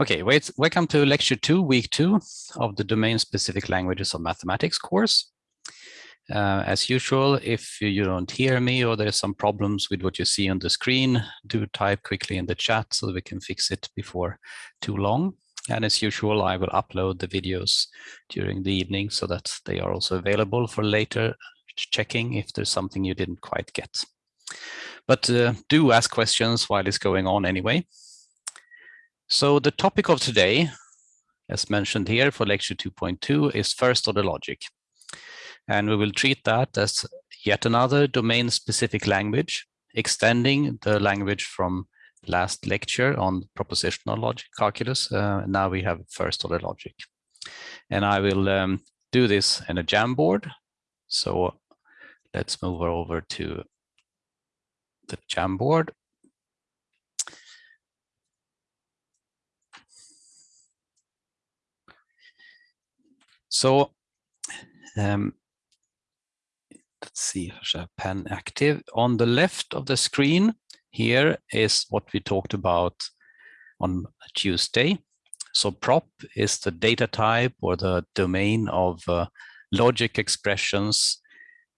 Okay, wait, welcome to lecture two, week two of the domain-specific languages of mathematics course. Uh, as usual, if you don't hear me or there's some problems with what you see on the screen, do type quickly in the chat so we can fix it before too long. And as usual, I will upload the videos during the evening so that they are also available for later checking if there's something you didn't quite get. But uh, do ask questions while it's going on anyway. So the topic of today, as mentioned here for lecture 2.2, is first order logic. And we will treat that as yet another domain-specific language, extending the language from last lecture on propositional logic calculus. Uh, now we have first order logic. And I will um, do this in a Jamboard. So let's move over to the Jamboard. So um, let's see pen active. On the left of the screen here is what we talked about on Tuesday. So prop is the data type or the domain of uh, logic expressions,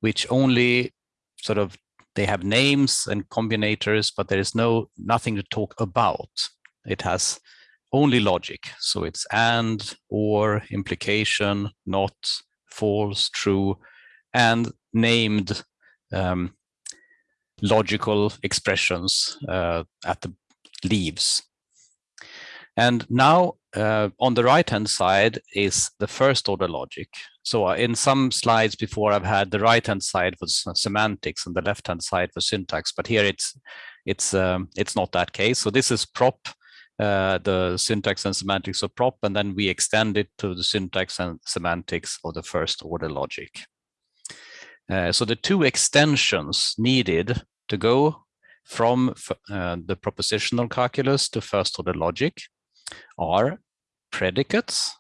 which only sort of they have names and combinators, but there is no nothing to talk about. It has only logic. So it's and, or, implication, not, false, true, and named um, logical expressions uh, at the leaves. And now uh, on the right-hand side is the first order logic. So uh, in some slides before I've had the right-hand side for semantics and the left-hand side for syntax, but here it's it's um, it's not that case. So this is prop uh, the syntax and semantics of prop, and then we extend it to the syntax and semantics of the first order logic. Uh, so the two extensions needed to go from uh, the propositional calculus to first order logic are predicates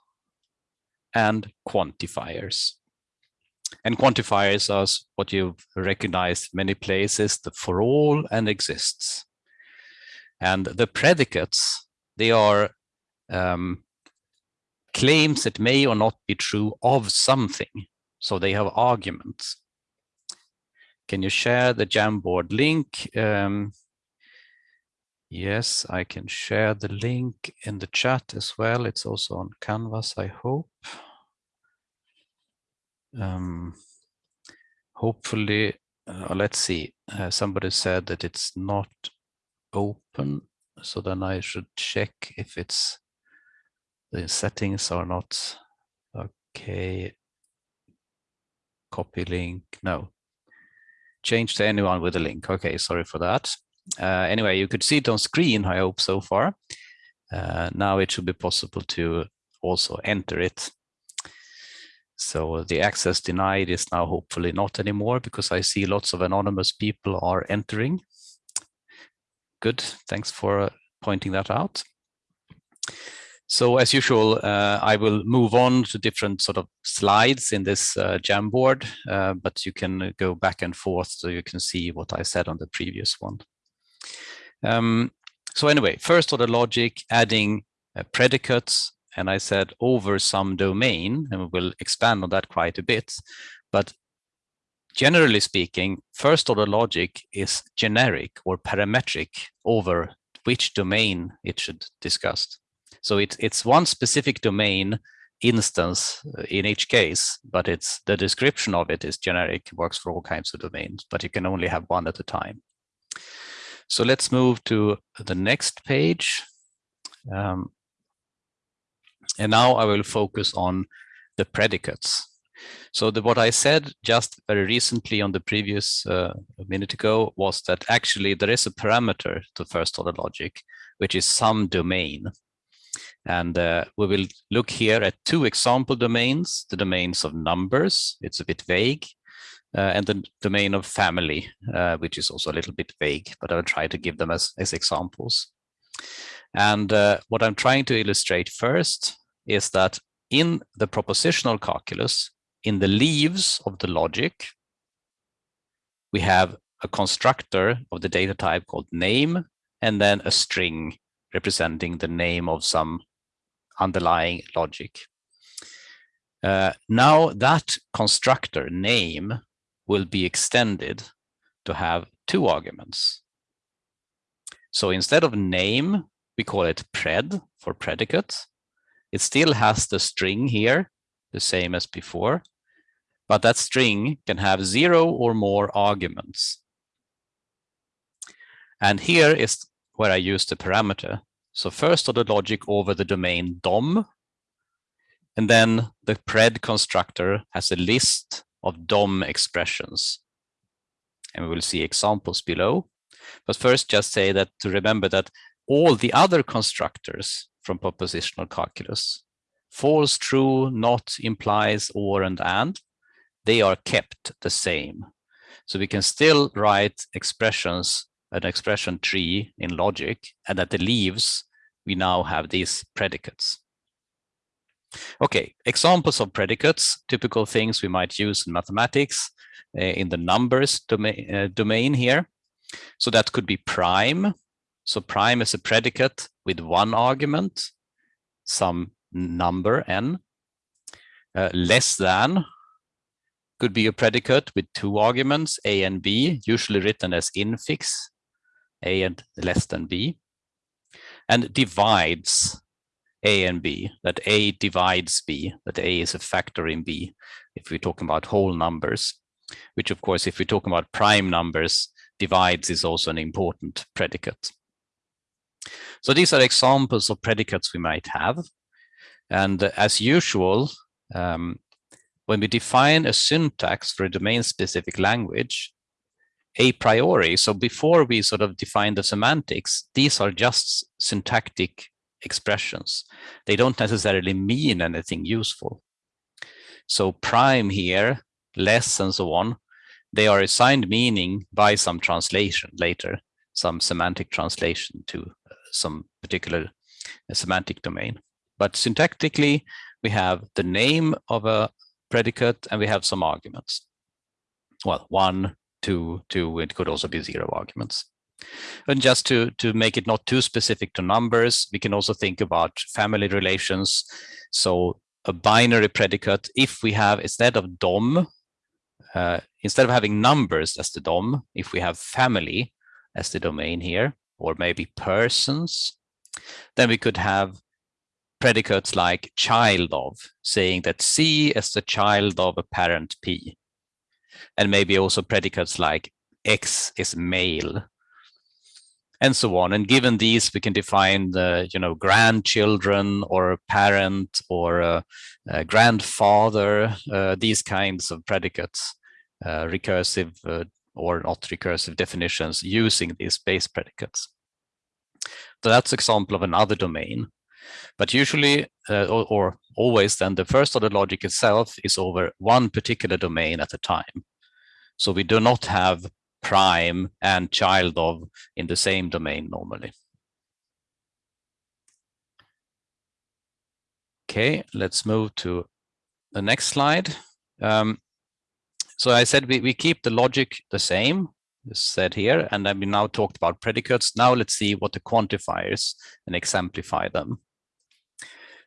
and quantifiers. And quantifiers are what you've recognized many places, the for all and exists. And the predicates they are um, claims that may or not be true of something. So they have arguments. Can you share the Jamboard link? Um, yes, I can share the link in the chat as well. It's also on Canvas, I hope. Um, hopefully, uh, let's see. Uh, somebody said that it's not open so then I should check if it's the settings are not okay. Copy link, no. Change to anyone with a link. Okay, sorry for that. Uh, anyway, you could see it on screen, I hope so far. Uh, now it should be possible to also enter it. So the access denied is now hopefully not anymore because I see lots of anonymous people are entering good. Thanks for uh, pointing that out. So as usual, uh, I will move on to different sort of slides in this uh, Jamboard, uh, but you can go back and forth so you can see what I said on the previous one. Um, so anyway, first order logic, adding uh, predicates, and I said over some domain, and we'll expand on that quite a bit. But generally speaking, first order logic is generic or parametric over which domain it should discuss. So it, it's one specific domain instance uh, in each case, but it's the description of it is generic, works for all kinds of domains, but you can only have one at a time. So let's move to the next page. Um, and now I will focus on the predicates. So the, what I said just very recently on the previous uh, minute ago was that actually there is a parameter to first order logic, which is some domain. And uh, we will look here at two example domains, the domains of numbers, it's a bit vague, uh, and the domain of family, uh, which is also a little bit vague, but I'll try to give them as, as examples. And uh, what I'm trying to illustrate first is that in the propositional calculus, in the leaves of the logic, we have a constructor of the data type called name, and then a string representing the name of some underlying logic. Uh, now that constructor name will be extended to have two arguments. So instead of name, we call it pred for predicate. It still has the string here, the same as before, but that string can have zero or more arguments. And here is where I use the parameter. So first order logic over the domain DOM, and then the pred constructor has a list of DOM expressions. And we will see examples below. But first just say that to remember that all the other constructors from propositional calculus, false, true, not, implies, or, and and, they are kept the same. So we can still write expressions, an expression tree in logic, and at the leaves, we now have these predicates. Okay, examples of predicates, typical things we might use in mathematics uh, in the numbers uh, domain here. So that could be prime. So prime is a predicate with one argument, some number n. Uh, less than could be a predicate with two arguments, a and b, usually written as infix, a and less than b. And divides a and b, that a divides b, that a is a factor in b, if we're talking about whole numbers, which of course, if we're talking about prime numbers, divides is also an important predicate. So these are examples of predicates we might have. And as usual, um, when we define a syntax for a domain-specific language, a priori, so before we sort of define the semantics, these are just syntactic expressions. They don't necessarily mean anything useful. So prime here, less and so on, they are assigned meaning by some translation later, some semantic translation to uh, some particular uh, semantic domain. But syntactically, we have the name of a predicate and we have some arguments. Well, one, two, two, it could also be zero arguments. And just to, to make it not too specific to numbers, we can also think about family relations. So a binary predicate, if we have, instead of DOM, uh, instead of having numbers as the DOM, if we have family as the domain here, or maybe persons, then we could have predicates like child of, saying that C is the child of a parent P. And maybe also predicates like X is male, and so on. And given these, we can define the, you know, grandchildren or parent or a, a grandfather, uh, these kinds of predicates, uh, recursive uh, or not recursive definitions using these base predicates. So that's example of another domain. But usually, uh, or, or always then, the first order logic itself is over one particular domain at a time. So we do not have prime and child of in the same domain normally. Okay, let's move to the next slide. Um, so I said we, we keep the logic the same, said here, and then we now talked about predicates. Now let's see what the quantifiers and exemplify them.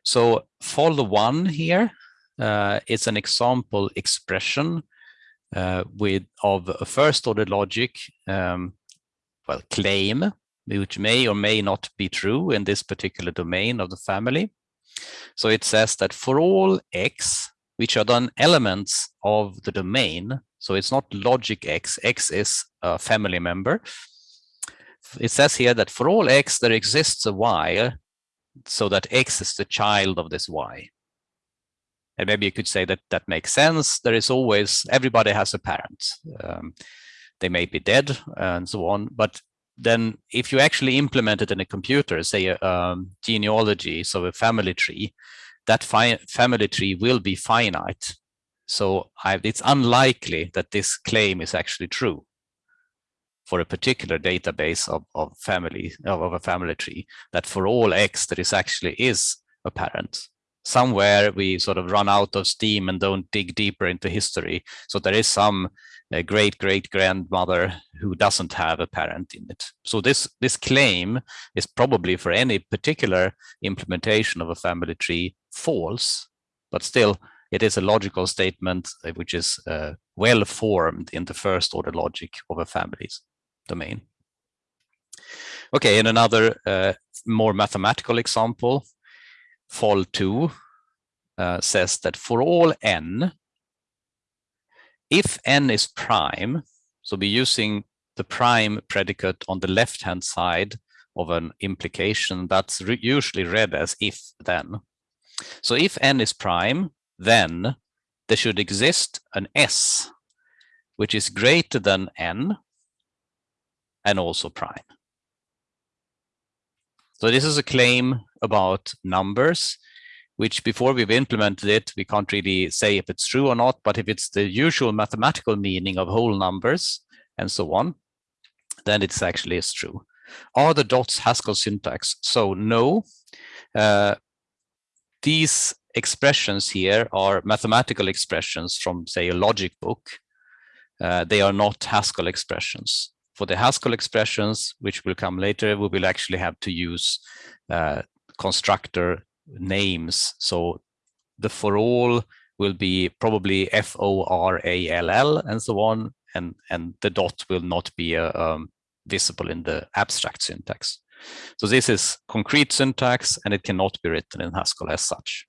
So for the one here, uh, it's an example expression uh, with of a first order logic, um, well, claim, which may or may not be true in this particular domain of the family. So it says that for all x, which are then elements of the domain, so it's not logic x, x is a family member. It says here that for all x, there exists a y, so that x is the child of this y. And maybe you could say that that makes sense. There is always, everybody has a parent. Um, they may be dead and so on. But then if you actually implement it in a computer, say a um, genealogy, so a family tree, that family tree will be finite. So I, it's unlikely that this claim is actually true for a particular database of, of family of, of a family tree that for all x there is actually is a parent somewhere we sort of run out of steam and don't dig deeper into history. So there is some uh, great great grandmother who doesn't have a parent in it. So this this claim is probably for any particular implementation of a family tree false, but still it is a logical statement uh, which is uh, well formed in the first order logic of a family's domain. Okay, and another uh, more mathematical example, fall 2 uh, says that for all n, if n is prime, so we're using the prime predicate on the left-hand side of an implication that's re usually read as if then. So if n is prime, then there should exist an s which is greater than n and also prime. So this is a claim about numbers, which before we've implemented it, we can't really say if it's true or not, but if it's the usual mathematical meaning of whole numbers and so on, then it's actually is true. Are the dots Haskell syntax? So no, uh, these expressions here are mathematical expressions from say a logic book. Uh, they are not Haskell expressions for the Haskell expressions, which will come later, we will actually have to use uh, constructor names. So the for all will be probably F-O-R-A-L-L and so on, and, and the dot will not be uh, um, visible in the abstract syntax. So this is concrete syntax and it cannot be written in Haskell as such.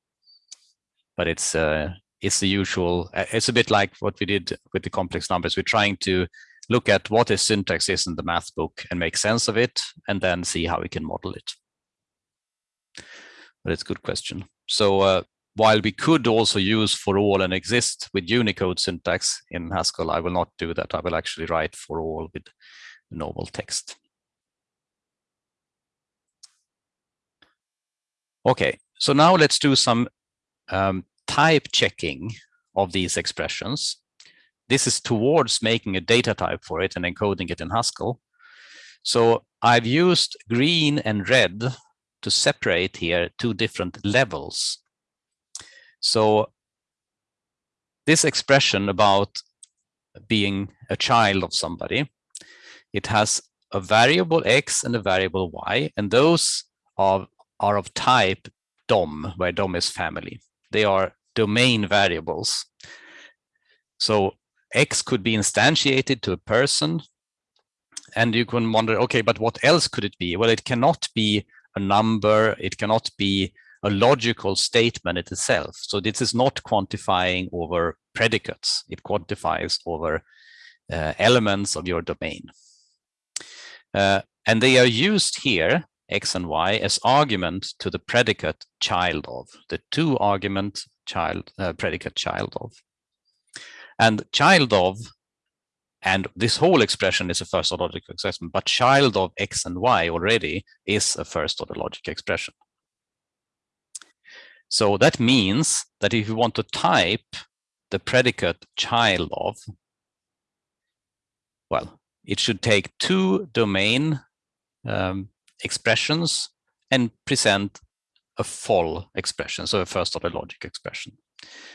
But it's uh, it's the usual, uh, it's a bit like what we did with the complex numbers. We're trying to look at what a syntax is in the math book and make sense of it, and then see how we can model it. But it's a good question. So uh, while we could also use for all and exist with Unicode syntax in Haskell, I will not do that. I will actually write for all with normal text. Okay, so now let's do some um, type checking of these expressions. This is towards making a data type for it and encoding it in Haskell. So I've used green and red to separate here two different levels. So this expression about being a child of somebody, it has a variable x and a variable y, and those are, are of type DOM, where DOM is family. They are domain variables. So X could be instantiated to a person. And you can wonder, okay, but what else could it be? Well, it cannot be a number. It cannot be a logical statement itself. So this is not quantifying over predicates. It quantifies over uh, elements of your domain. Uh, and they are used here, x and y, as argument to the predicate child of, the two argument child, uh, predicate child of. And child of, and this whole expression is a first order logic expression, but child of x and y already is a first order logic expression. So that means that if you want to type the predicate child of, well, it should take two domain um, expressions and present a full expression, so a first order logic expression.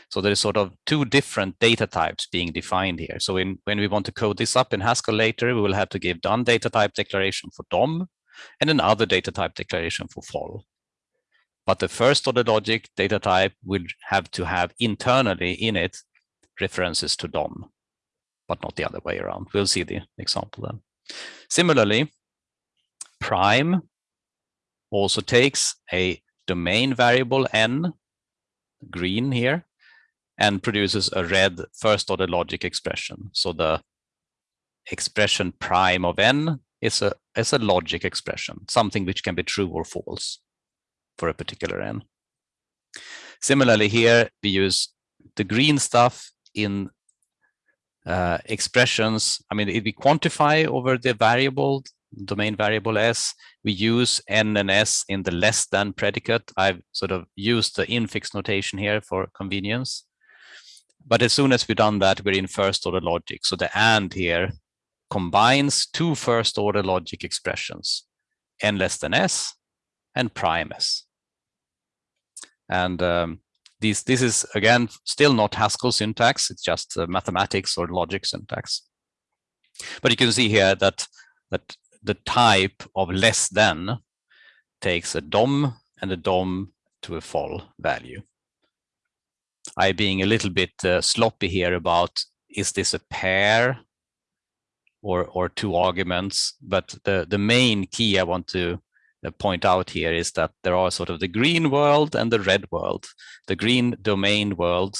So there is sort of two different data types being defined here. So in, when we want to code this up in Haskell later, we will have to give done data type declaration for DOM and another data type declaration for FOL. But the first order logic data type will have to have internally in it references to DOM, but not the other way around. We'll see the example then. Similarly, prime also takes a domain variable n green here and produces a red first order logic expression. So the expression prime of n is a, is a logic expression, something which can be true or false for a particular n. Similarly here, we use the green stuff in uh, expressions. I mean, if we quantify over the variable domain variable s. We use n and s in the less than predicate. I've sort of used the infix notation here for convenience. But as soon as we've done that, we're in first order logic. So the and here combines two first order logic expressions, n less than s and prime s. And um, this is, again, still not Haskell syntax. It's just uh, mathematics or logic syntax. But you can see here that, that the type of less than takes a DOM and a DOM to a fol value. I being a little bit uh, sloppy here about is this a pair or or two arguments? But the the main key i want to uh, point out here is that there are sort of the green world and the red world. The green domain world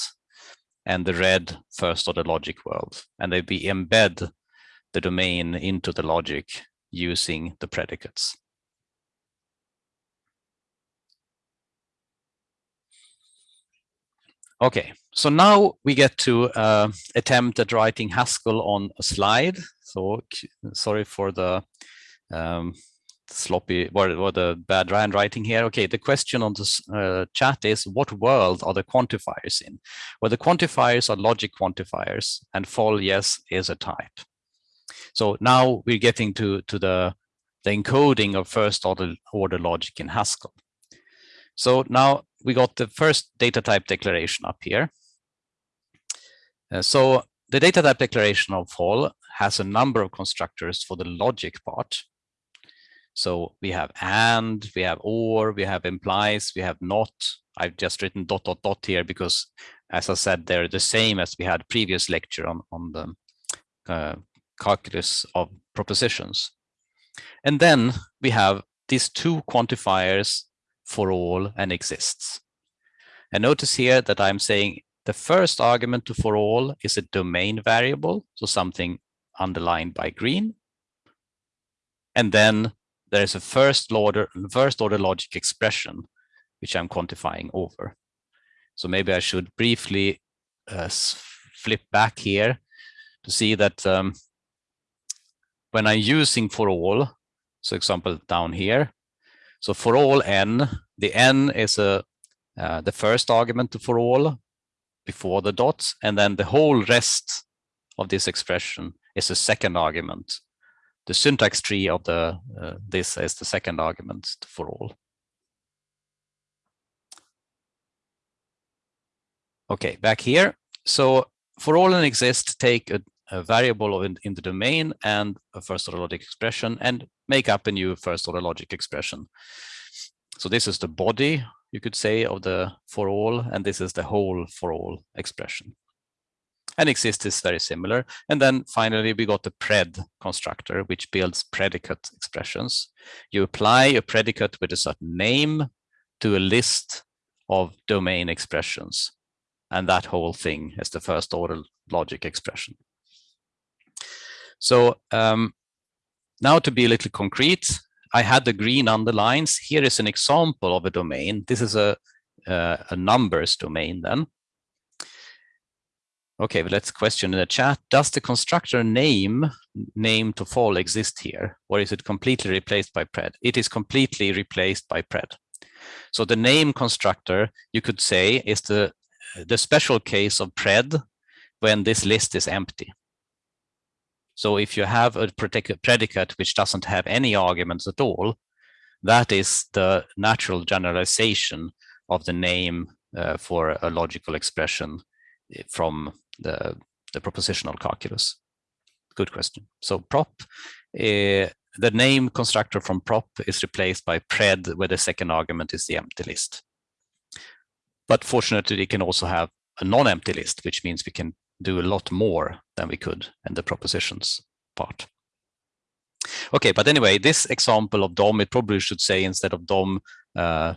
and the red first order logic world. And they be embed the domain into the logic using the predicates Okay, so now we get to uh, attempt at writing Haskell on a slide. So sorry for the um, sloppy or, or, the bad handwriting here. Okay, the question on the uh, chat is what world are the quantifiers in? Well, the quantifiers are logic quantifiers and fol yes is a type. So now we're getting to, to the, the encoding of first order, order logic in Haskell. So now we got the first data type declaration up here. Uh, so the data type declaration of fol has a number of constructors for the logic part. So we have and, we have or, we have implies, we have not. I've just written dot dot dot here because, as I said, they're the same as we had previous lecture on, on the uh, calculus of propositions. And then we have these two quantifiers for all and exists. And notice here that I'm saying the first argument to for all is a domain variable, so something underlined by green. And then there's a first order, first order logic expression, which I'm quantifying over. So maybe I should briefly uh, flip back here to see that um, when I'm using for all, so example down here, so for all n, the n is a uh, the first argument to for all before the dots, and then the whole rest of this expression is a second argument. The syntax tree of the uh, this is the second argument for all. Okay, back here. So for all and exist, take a, a variable in, in the domain and a first order logic expression and make up a new first order logic expression. So this is the body, you could say, of the for all, and this is the whole for all expression. And exist is very similar. And then finally, we got the pred constructor, which builds predicate expressions. You apply a predicate with a certain name to a list of domain expressions. And that whole thing is the first order logic expression. So um, now to be a little concrete, I had the green underlines. Here is an example of a domain. This is a, uh, a numbers domain then. Okay, let's question in the chat. Does the constructor name, name to FOL exist here? Or is it completely replaced by pred? It is completely replaced by pred. So the name constructor, you could say, is the, the special case of pred when this list is empty. So if you have a predicate which doesn't have any arguments at all, that is the natural generalization of the name uh, for a logical expression eh, from the, the propositional calculus. Good question. So prop, uh, the name constructor from prop is replaced by pred where the second argument is the empty list. But fortunately, it can also have a non-empty list, which means we can do a lot more than we could in the propositions part. Okay, but anyway, this example of DOM, it probably should say instead of DOM uh,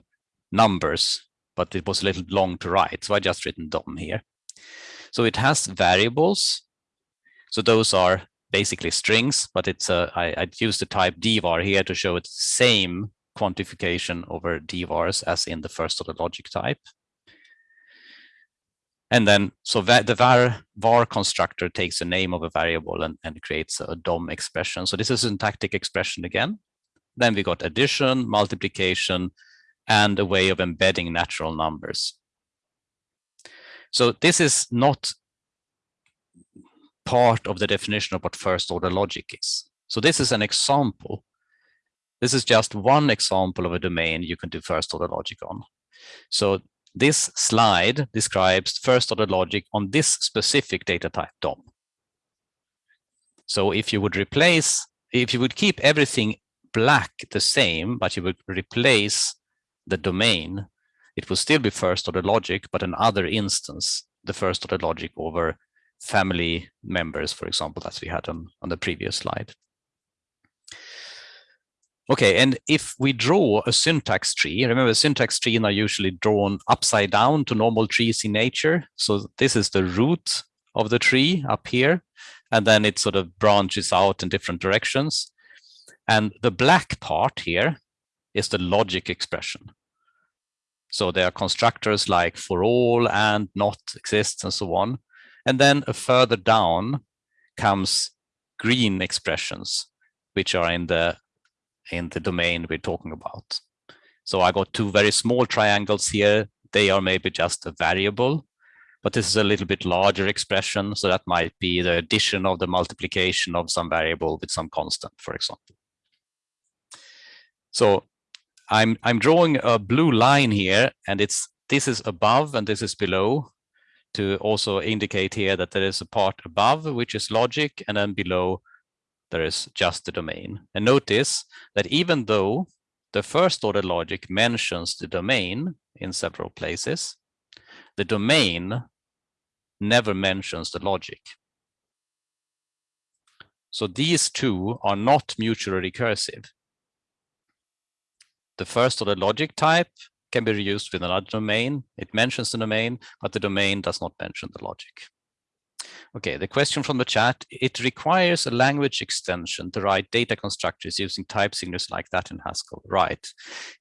numbers, but it was a little long to write, so I just written DOM here. So it has variables. So those are basically strings, but it's a, I, I used the type dvar here to show it's the same quantification over dvars as in the first order logic type. And then, so the var, var constructor takes the name of a variable and, and creates a DOM expression. So this is a syntactic expression again. Then we got addition, multiplication, and a way of embedding natural numbers. So this is not part of the definition of what first order logic is. So this is an example. This is just one example of a domain you can do first order logic on. So this slide describes first order logic on this specific data type DOM. So if you would replace, if you would keep everything black the same, but you would replace the domain, it would still be first order logic, but another instance, the first order logic over family members, for example, as we had on, on the previous slide. Okay, and if we draw a syntax tree, remember syntax trees are usually drawn upside down to normal trees in nature. So this is the root of the tree up here, and then it sort of branches out in different directions. And the black part here is the logic expression. So there are constructors like for all and not exists and so on. And then further down comes green expressions, which are in the in the domain we're talking about. So I got two very small triangles here. They are maybe just a variable, but this is a little bit larger expression. So that might be the addition of the multiplication of some variable with some constant, for example. So I'm, I'm drawing a blue line here and it's this is above and this is below to also indicate here that there is a part above, which is logic, and then below there is just the domain. And notice that even though the first order logic mentions the domain in several places, the domain never mentions the logic. So these two are not mutually recursive. The first order logic type can be reused with another domain. It mentions the domain, but the domain does not mention the logic. Okay, the question from the chat, it requires a language extension to write data constructors using type signatures like that in Haskell, right?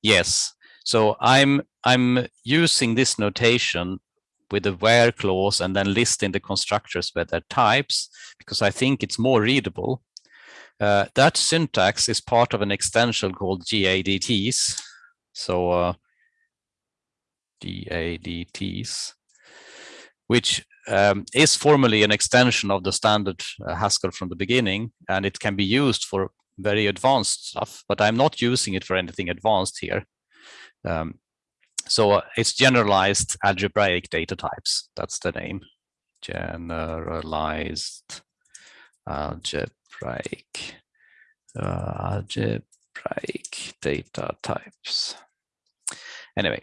Yes, so I'm, I'm using this notation with the where clause and then listing the constructors with their types because I think it's more readable. Uh, that syntax is part of an extension called GADTs. So uh, GADTs, which um, is formally an extension of the standard uh, Haskell from the beginning, and it can be used for very advanced stuff, but I'm not using it for anything advanced here. Um, so uh, it's generalized algebraic data types. That's the name. Generalized algebraic uh, algebraic data types. Anyway,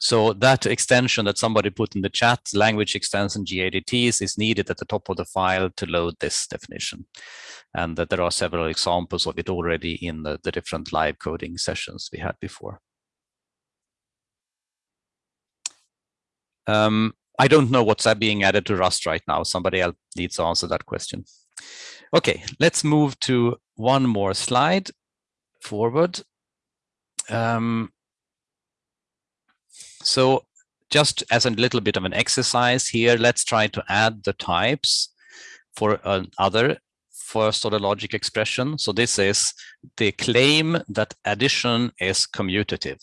so that extension that somebody put in the chat, language extension GADTs, is needed at the top of the file to load this definition. And that there are several examples of it already in the, the different live coding sessions we had before. Um, I don't know what's being added to Rust right now. Somebody else needs to answer that question. Okay, let's move to one more slide forward. Um, so just as a little bit of an exercise here, let's try to add the types for another first order logic expression. So this is the claim that addition is commutative.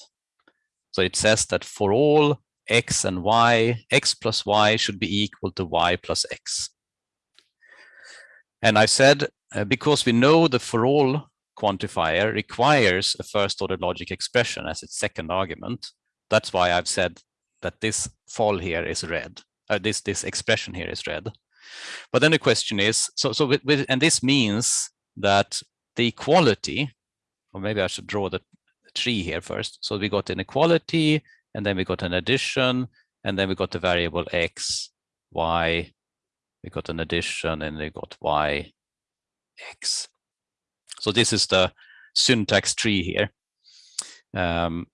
So it says that for all x and y, x plus y should be equal to y plus x. And I said, uh, because we know the for all quantifier requires a first order logic expression as its second argument, that's why I've said that this FOL here is red. Uh, this this expression here is red. But then the question is, so so with, with and this means that the equality, or maybe I should draw the tree here first. So we got inequality, and then we got an addition, and then we got the variable x, y, we got an addition, and we got y, x. So this is the syntax tree here. Um,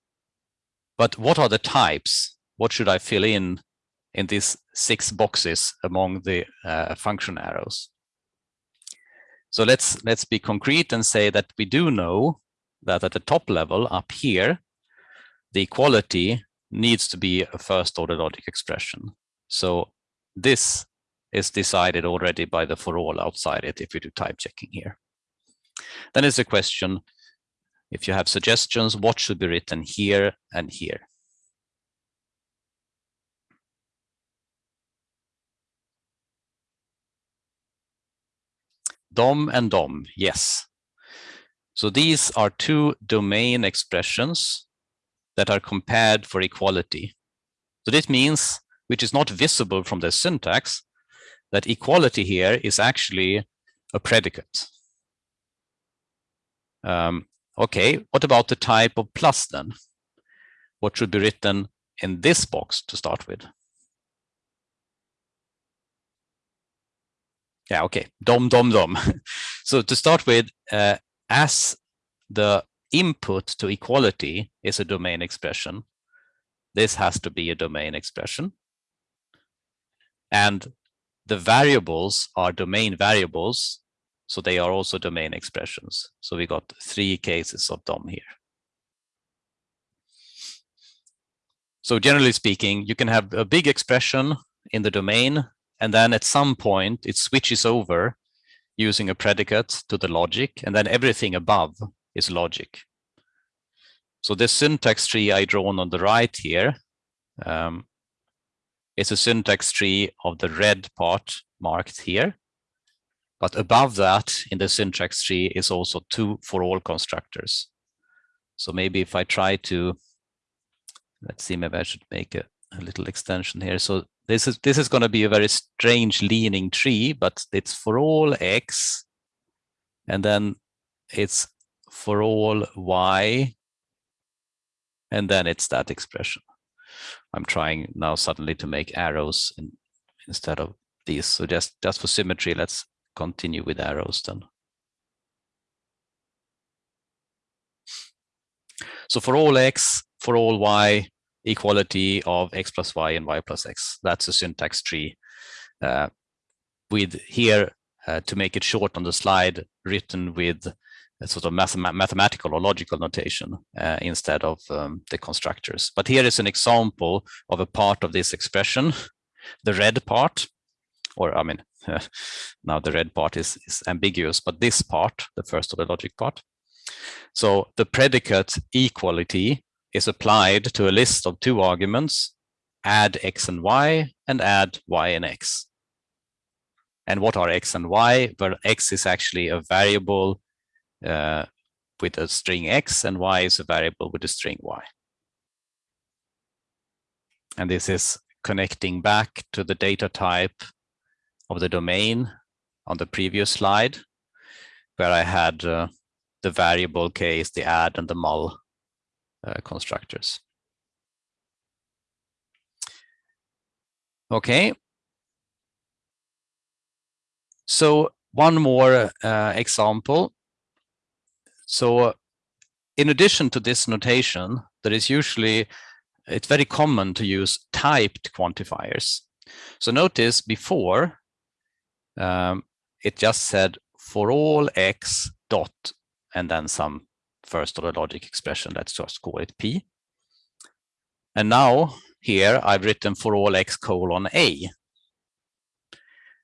but what are the types? What should I fill in in these six boxes among the uh, function arrows? So let's let's be concrete and say that we do know that at the top level up here, the equality needs to be a first order logic expression. So this is decided already by the for all outside it if we do type checking here. Then is a question, if you have suggestions, what should be written here and here? DOM and DOM, yes. So these are two domain expressions that are compared for equality. So this means, which is not visible from the syntax, that equality here is actually a predicate. Um, okay, what about the type of plus then? What should be written in this box to start with? Yeah, okay, dom, dom, dom. so to start with, uh, as the input to equality is a domain expression, this has to be a domain expression. And the variables are domain variables, so they are also domain expressions. So we got three cases of DOM here. So generally speaking, you can have a big expression in the domain, and then at some point it switches over using a predicate to the logic, and then everything above is logic. So this syntax tree I drawn on the right here um, is a syntax tree of the red part marked here. But above that in the syntax tree is also two for all constructors. So maybe if I try to, let's see, maybe I should make a, a little extension here. So this is this is going to be a very strange leaning tree, but it's for all x, and then it's for all y, and then it's that expression. I'm trying now suddenly to make arrows in, instead of these. So just, just for symmetry, let's continue with arrows then. So for all x, for all y, equality of x plus y and y plus x. That's a syntax tree uh, with here, uh, to make it short on the slide, written with a sort of math mathematical or logical notation uh, instead of um, the constructors. But here is an example of a part of this expression, the red part, or I mean, now the red part is, is ambiguous, but this part, the first of the logic part. So the predicate equality is applied to a list of two arguments, add x and y, and add y and x. And what are x and y? Well, x is actually a variable uh, with a string x, and y is a variable with a string y. And this is connecting back to the data type of the domain on the previous slide, where I had uh, the variable case, the add and the mul uh, constructors. Okay. So one more uh, example. So in addition to this notation, there is usually, it's very common to use typed quantifiers. So notice before, um, it just said for all x dot and then some first order logic expression, let's just call it P. And now here I've written for all x colon A.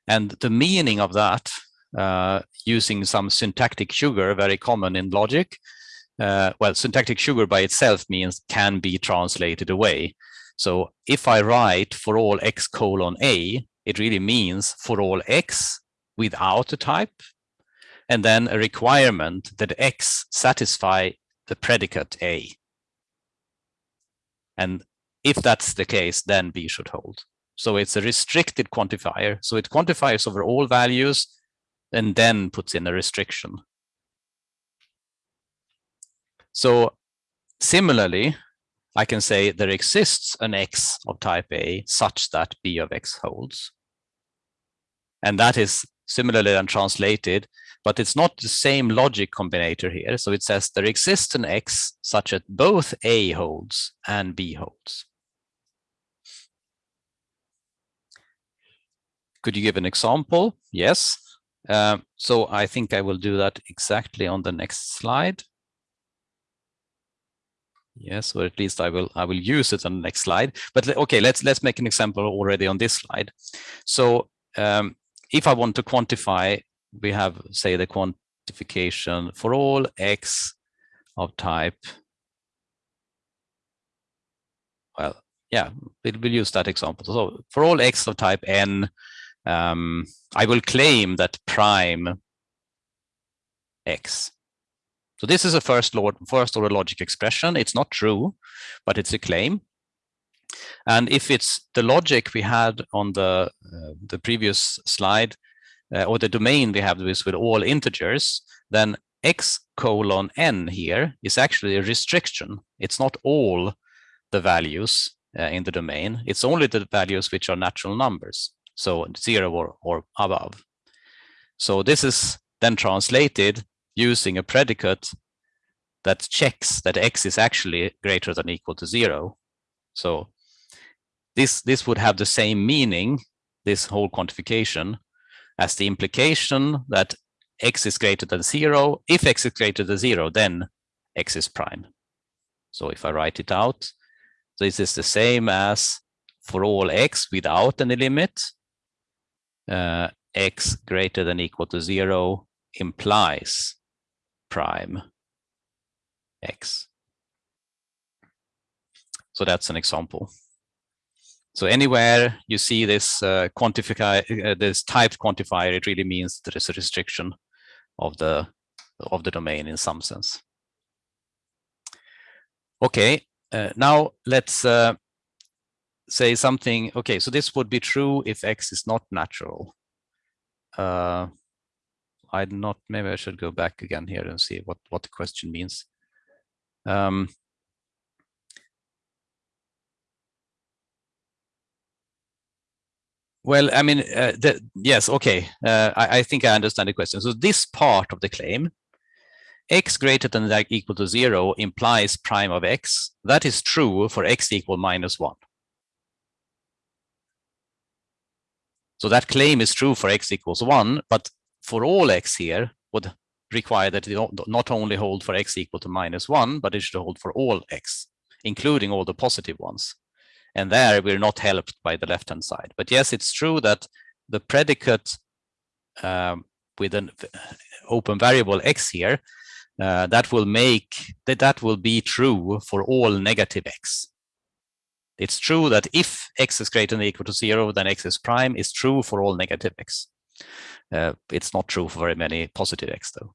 And the meaning of that, uh, using some syntactic sugar, very common in logic, uh, well, syntactic sugar by itself means can be translated away. So if I write for all x colon A, it really means for all x without a type and then a requirement that X satisfy the predicate A. And if that's the case, then B should hold. So it's a restricted quantifier. So it quantifies over all values and then puts in a restriction. So similarly, I can say there exists an X of type A such that B of X holds. And that is similarly then translated but it's not the same logic combinator here. So it says there exists an X such that both A holds and B holds. Could you give an example? Yes. Um, so I think I will do that exactly on the next slide. Yes, or at least I will I will use it on the next slide. But okay, let's let's make an example already on this slide. So um, if I want to quantify we have, say, the quantification for all x of type. Well, yeah, we'll, we'll use that example. So for all x of type n, um, I will claim that prime x. So this is a first, first order logic expression. It's not true, but it's a claim. And if it's the logic we had on the, uh, the previous slide, uh, or the domain we have this with all integers, then x colon n here is actually a restriction. It's not all the values uh, in the domain. It's only the values which are natural numbers, so zero or, or above. So this is then translated using a predicate that checks that x is actually greater than equal to zero. So this, this would have the same meaning, this whole quantification, as the implication that x is greater than zero. If x is greater than zero, then x is prime. So if I write it out, this is the same as for all x without any limit, uh, x greater than equal to zero implies prime x. So that's an example. So anywhere you see this uh, quantify uh, this typed quantifier, it really means there is a restriction of the of the domain in some sense. Okay, uh, now let's uh, say something. Okay, so this would be true if x is not natural. Uh, I'm not. Maybe I should go back again here and see what what the question means. Um, Well, I mean, uh, the, yes, okay. Uh, I, I, think I understand the question. So this part of the claim, x greater than or equal to zero implies prime of x. That is true for x equal minus one. So that claim is true for x equals one, but for all x here would require that it not only hold for x equal to minus one, but it should hold for all x, including all the positive ones. And there we're not helped by the left-hand side. But yes, it's true that the predicate um, with an open variable x here, uh, that will make that that will be true for all negative x. It's true that if x is greater than or equal to zero, then x is prime is true for all negative x. Uh, it's not true for very many positive x though.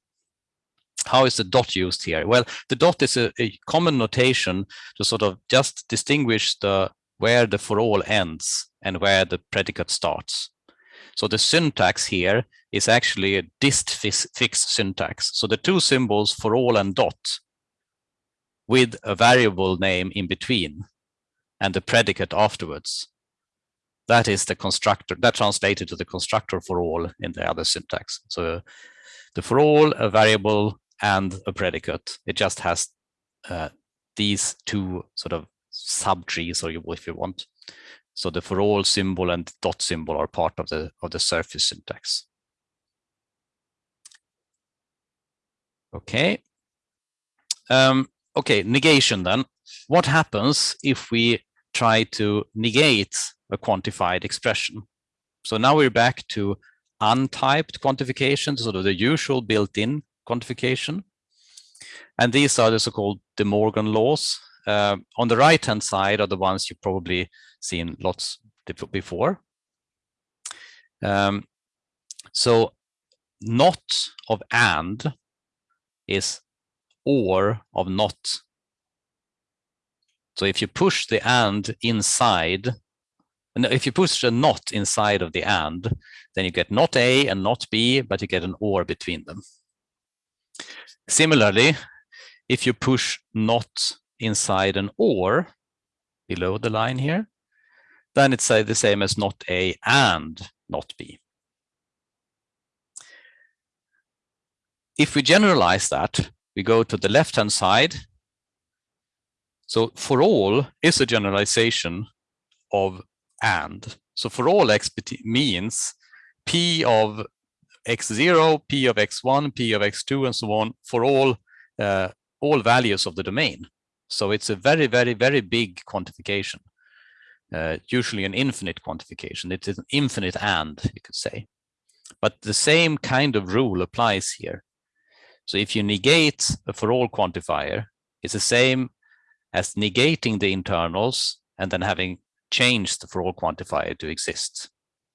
How is the dot used here? Well, the dot is a, a common notation to sort of just distinguish the where the for all ends and where the predicate starts. So the syntax here is actually a distfix syntax. So the two symbols for all and dot with a variable name in between and the predicate afterwards. That is the constructor, that translated to the constructor for all in the other syntax. So the for all, a variable and a predicate, it just has uh, these two sort of subtrees, or if you want. So the for all symbol and dot symbol are part of the of the surface syntax. Okay. Um, okay, negation then. What happens if we try to negate a quantified expression? So now we're back to untyped quantification, sort of the usual built-in quantification. And these are the so-called De Morgan laws. Uh, on the right hand side are the ones you've probably seen lots before. Um, so not of and is or of not. So if you push the and inside, and if you push a not inside of the and, then you get not A and not B, but you get an or between them. Similarly, if you push not inside an or below the line here, then it's uh, the same as not A and not B. If we generalize that, we go to the left-hand side. So for all is a generalization of and. So for all x means p of x0, p of x1, p of x2, and so on for all uh, all values of the domain. So it's a very, very, very big quantification, uh, usually an infinite quantification. It is an infinite and, you could say. But the same kind of rule applies here. So if you negate a for all quantifier, it's the same as negating the internals and then having changed the for all quantifier to exist.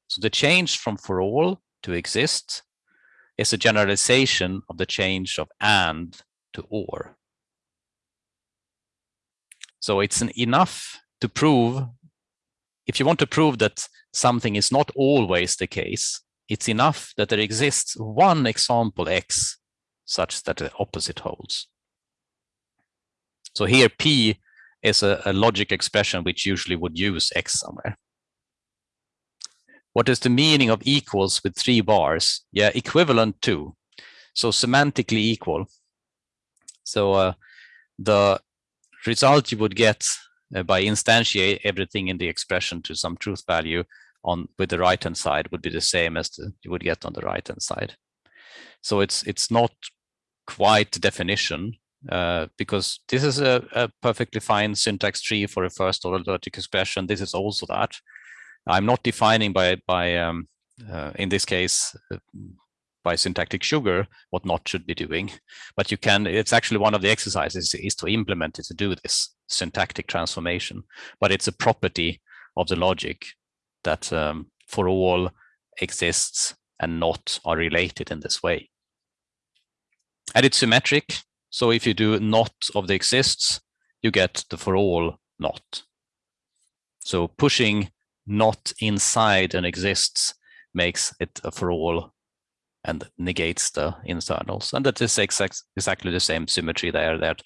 So the change from for all to exist is a generalization of the change of and to or. So it's enough to prove if you want to prove that something is not always the case, it's enough that there exists one example x such that the opposite holds. So here P is a, a logic expression which usually would use x somewhere. What is the meaning of equals with three bars? Yeah, equivalent to. So semantically equal. So uh, the result you would get uh, by instantiate everything in the expression to some truth value on with the right hand side would be the same as the, you would get on the right hand side. So it's it's not quite definition uh, because this is a, a, perfectly fine syntax tree for a first order logic expression. This is also that. I'm not defining by by um, uh, in this case uh, by syntactic sugar what not should be doing, but you can. It's actually one of the exercises is to implement it to do this syntactic transformation, but it's a property of the logic that um, for all exists and not are related in this way. And it's symmetric. So if you do not of the exists, you get the for all not. So pushing not inside an exists makes it a for all and negates the internals. And that is exact, exactly the same symmetry there that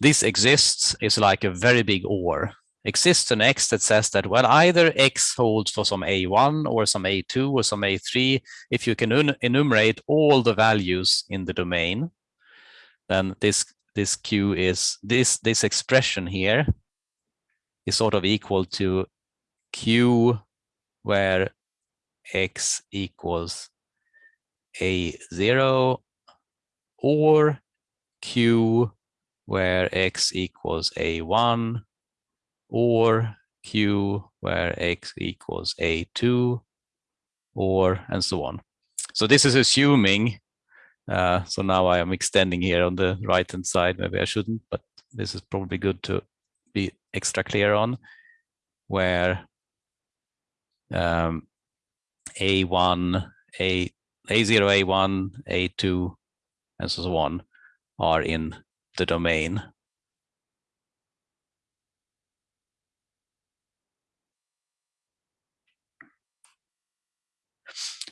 this exists is like a very big OR. Exists an X that says that, well, either X holds for some A1 or some A2 or some A3. If you can enumerate all the values in the domain, then this this Q is this this expression here is sort of equal to Q where X equals A0 or Q where X equals A1 or Q where X equals A2 or and so on. So this is assuming uh, so now I am extending here on the right hand side. Maybe I shouldn't, but this is probably good to be extra clear on where um, A1, A, A0, A1, A2, and so on are in the domain.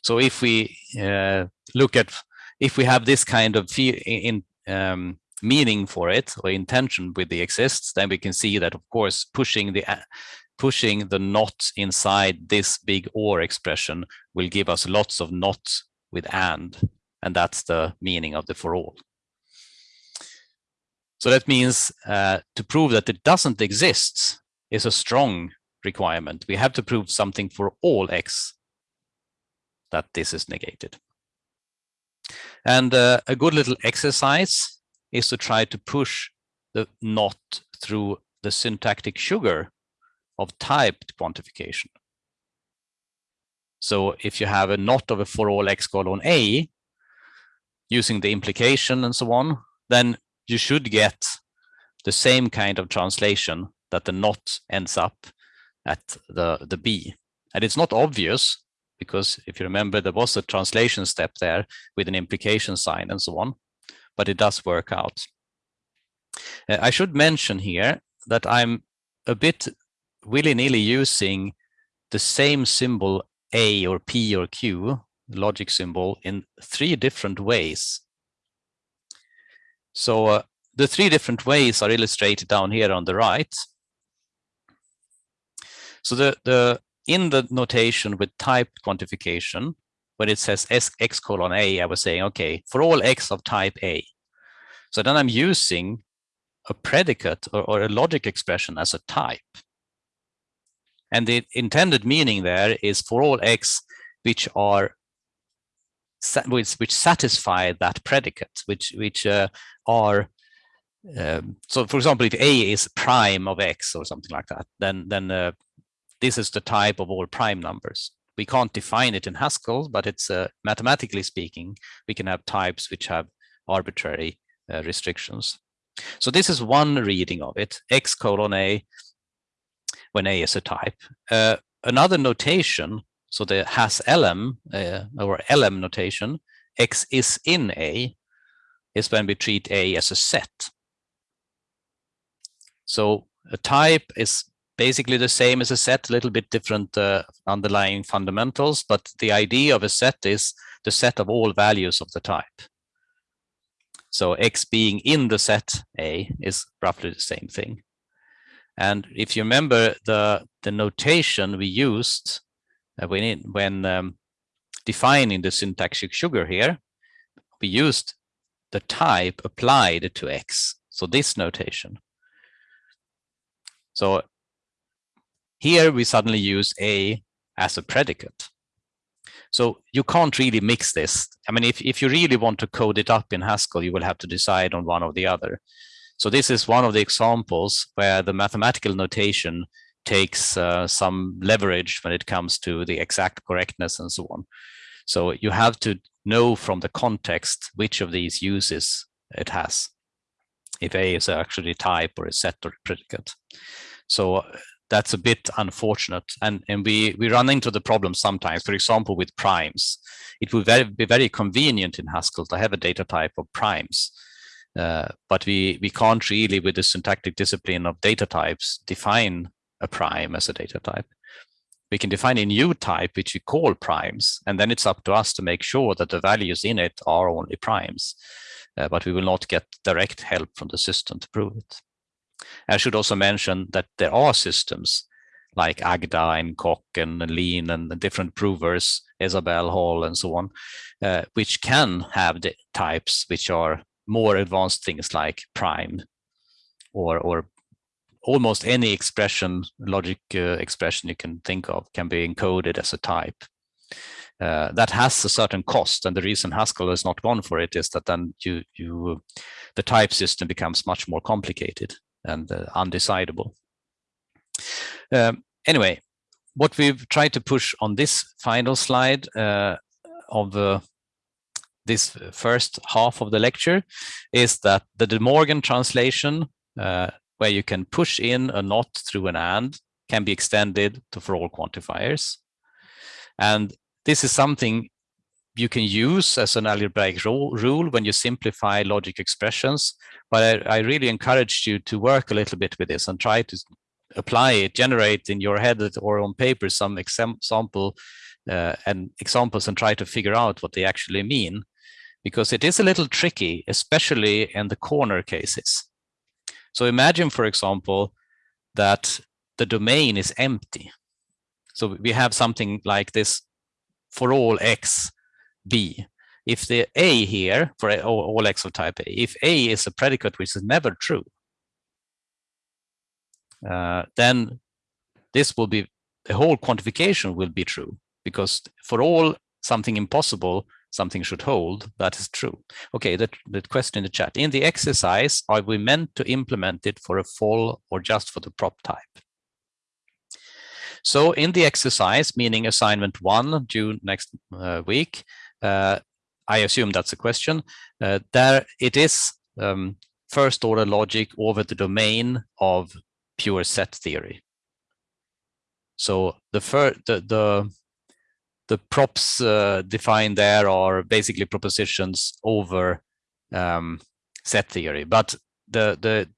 So if we uh, look at if we have this kind of in, um, meaning for it or intention with the exists, then we can see that, of course, pushing the pushing the not inside this big or expression will give us lots of not with and, and that's the meaning of the for all. So that means uh, to prove that it doesn't exist is a strong requirement. We have to prove something for all x that this is negated. And uh, a good little exercise is to try to push the not through the syntactic sugar of typed quantification. So if you have a not of a for all x colon a, using the implication and so on, then you should get the same kind of translation that the not ends up at the, the b. And it's not obvious because if you remember, there was a translation step there with an implication sign and so on, but it does work out. Uh, I should mention here that I'm a bit willy-nilly using the same symbol A or P or Q, the logic symbol, in three different ways. So uh, the three different ways are illustrated down here on the right. So the, the in the notation with type quantification, when it says S, x colon A, I was saying, okay, for all x of type A. So then I'm using a predicate or, or a logic expression as a type. And the intended meaning there is for all x which are which, which satisfy that predicate, which which uh, are um, so for example, if A is prime of X or something like that, then then uh, this is the type of all prime numbers. We can't define it in Haskell, but it's uh, mathematically speaking, we can have types which have arbitrary uh, restrictions. So this is one reading of it, x colon a, when a is a type. Uh, another notation, so the has elem uh, or elem notation, x is in a, is when we treat a as a set. So a type is basically the same as a set, a little bit different uh, underlying fundamentals, but the idea of a set is the set of all values of the type. So X being in the set A is roughly the same thing. And if you remember the, the notation we used uh, when, it, when um, defining the syntactic sugar here, we used the type applied to X. So this notation. So here we suddenly use A as a predicate. So you can't really mix this. I mean, if, if you really want to code it up in Haskell, you will have to decide on one or the other. So this is one of the examples where the mathematical notation takes uh, some leverage when it comes to the exact correctness and so on. So you have to know from the context which of these uses it has. If A is actually type or a set or a predicate. So that's a bit unfortunate. And, and we, we run into the problem sometimes, for example, with primes. It would very, be very convenient in Haskell to have a data type of primes. Uh, but we, we can't really, with the syntactic discipline of data types, define a prime as a data type. We can define a new type, which we call primes, and then it's up to us to make sure that the values in it are only primes. Uh, but we will not get direct help from the system to prove it. I should also mention that there are systems like Agda and Coq and Lean and the different provers, Isabelle HOL and so on, uh, which can have the types which are more advanced things like prime or, or almost any expression, logic uh, expression you can think of can be encoded as a type. Uh, that has a certain cost, and the reason Haskell has not gone for it is that then you, you, the type system becomes much more complicated and uh, undecidable. Um, anyway, what we've tried to push on this final slide uh, of uh, this first half of the lecture is that the De Morgan translation, uh, where you can push in a not through an and, can be extended to for all quantifiers. And this is something you can use as an algebraic rule when you simplify logic expressions. But I, I, really encourage you to work a little bit with this and try to apply it, generate in your head or on paper some example uh, and examples and try to figure out what they actually mean. Because it is a little tricky, especially in the corner cases. So imagine, for example, that the domain is empty. So we have something like this for all x B. If the A here, for all x of type A, if A is a predicate which is never true, uh, then this will be, the whole quantification will be true because for all something impossible, something should hold, that is true. Okay, that, that question in the chat. In the exercise, are we meant to implement it for a FOL or just for the prop type? So in the exercise, meaning assignment one due next uh, week, I assume that's a question. Uh, there it is um, first order logic over the domain of pure set theory. So the the the the props uh, defined there are basically propositions over um, set theory, but the the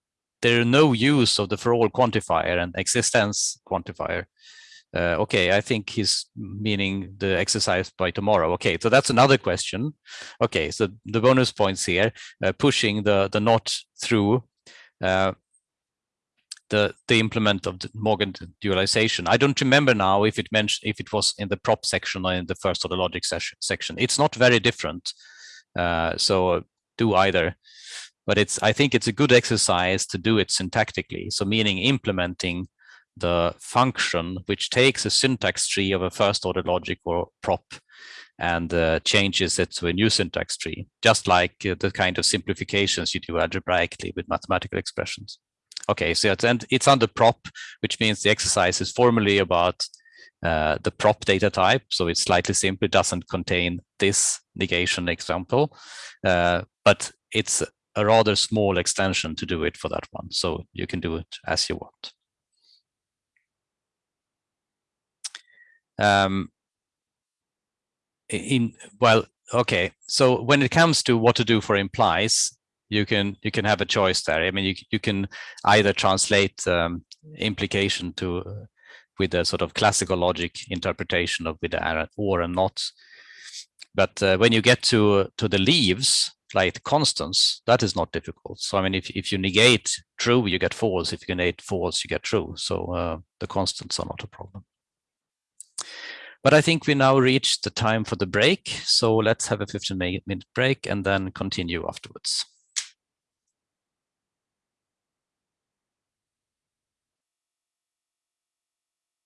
there are no use of the for all quantifier and existence quantifier uh, okay, I think he's meaning the exercise by tomorrow. Okay, so that's another question. Okay, so the bonus points here, uh, pushing the the not through uh, the the implement of De Morgan dualization. I don't remember now if it mentioned if it was in the prop section or in the first order logic section. It's not very different, uh, so do either. But it's I think it's a good exercise to do it syntactically. So meaning implementing the function which takes a syntax tree of a first order logic or prop and uh, changes it to a new syntax tree, just like uh, the kind of simplifications you do algebraically with mathematical expressions. Okay, so it's, and it's under prop, which means the exercise is formally about uh, the prop data type. So it's slightly simple, it doesn't contain this negation example, uh, but it's a rather small extension to do it for that one. So you can do it as you want. Um, in well okay so when it comes to what to do for implies you can you can have a choice there i mean you, you can either translate um, implication to uh, with a sort of classical logic interpretation of with the or and not. But uh, when you get to to the leaves, like constants, that is not difficult. So I mean, if if you negate true, you get false. If you negate false, you get true. So uh, the constants are not a problem. But I think we now reached the time for the break. So let's have a 15 minute break and then continue afterwards.